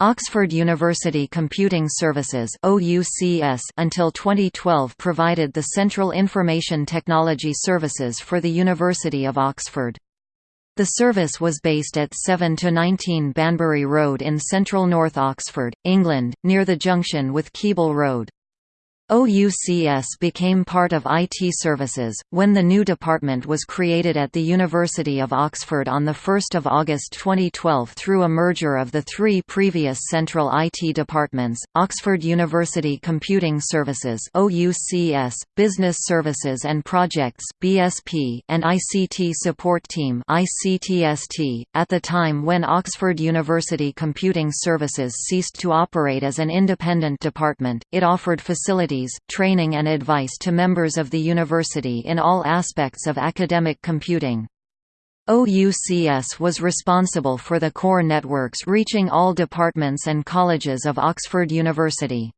Oxford University Computing Services OUCS until 2012 provided the Central Information Technology Services for the University of Oxford. The service was based at 7 to 19 Banbury Road in central North Oxford, England, near the junction with Keble Road. OUCS became part of IT Services, when the new department was created at the University of Oxford on 1 August 2012 through a merger of the three previous central IT departments, Oxford University Computing Services OUCS, Business Services and Projects BSP, and ICT Support Team ICTST. .At the time when Oxford University Computing Services ceased to operate as an independent department, it offered facilities training and advice to members of the university in all aspects of academic computing. OUCS was responsible for the core networks reaching all departments and colleges of Oxford University.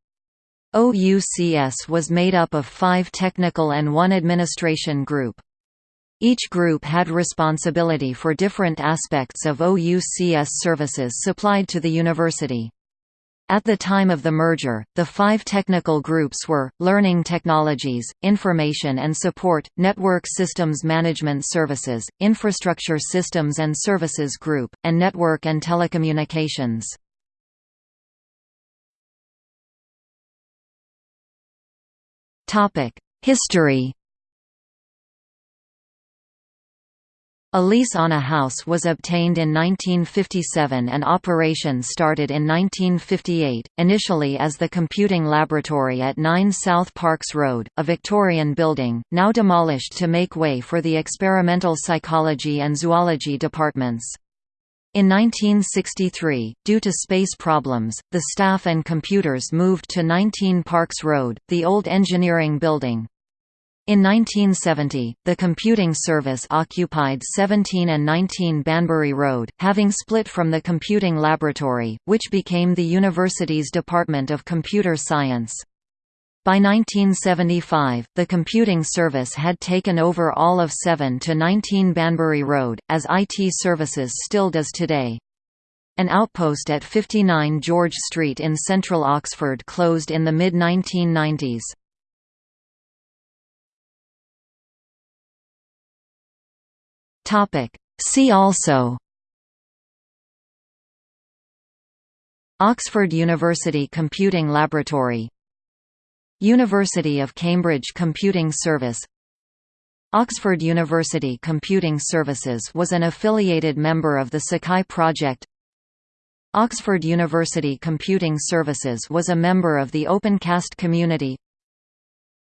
OUCS was made up of five technical and one administration group. Each group had responsibility for different aspects of OUCS services supplied to the university. At the time of the merger, the five technical groups were, Learning Technologies, Information and Support, Network Systems Management Services, Infrastructure Systems and Services Group, and Network and Telecommunications. History A lease on a house was obtained in 1957 and operation started in 1958, initially as the Computing Laboratory at 9 South Parks Road, a Victorian building, now demolished to make way for the Experimental Psychology and Zoology departments. In 1963, due to space problems, the staff and computers moved to 19 Parks Road, the old engineering building. In 1970, the computing service occupied 17 and 19 Banbury Road, having split from the Computing Laboratory, which became the university's Department of Computer Science. By 1975, the computing service had taken over all of 7 to 19 Banbury Road, as IT Services still does today. An outpost at 59 George Street in central Oxford closed in the mid-1990s. Topic. See also. Oxford University Computing Laboratory. University of Cambridge Computing Service. Oxford University Computing Services was an affiliated member of the Sakai Project. Oxford University Computing Services was a member of the OpenCast community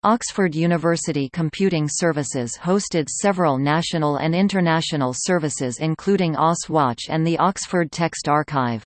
Oxford University Computing Services hosted several national and international services including OS Watch and the Oxford Text Archive.